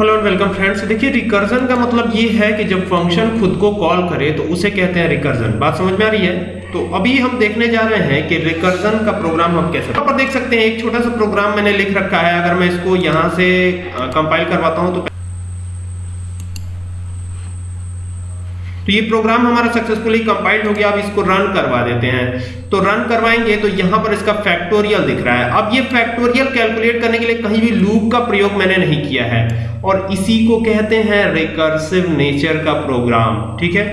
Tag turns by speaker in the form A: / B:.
A: Hello and welcome friends देखिए recursion का मतलब ये है कि जब फ़ंक्शन खुद को कॉल करे तो उसे कहते हैं रिकर्जन बात समझ में आ रही है? तो अभी हम देखने जा रहे हैं कि रिकर्जन का प्रोग्राम हम कैसे यहाँ पर देख सकते हैं, एक छोटा सा प्रोग्राम मैंने लिख रखा है। अगर मैं इसको यहाँ से कंपाइल करवाता हूँ तो तो ये प्रोग्राम हमारा सक्सेसफुली कंपाइल्ड हो गया, अब इसको रन करवा देते हैं। तो रन करवाएँगे तो यहाँ पर इसका फैक्टोरियल दिख रहा है। अब ये फैक्टोरियल कैलकुलेट करने के लिए कहीं भी लूप का प्रयोग मैंने नहीं किया है। और इसी को कहते हैं रिकर्सिव नेचर का प्रोग्राम ठीक है?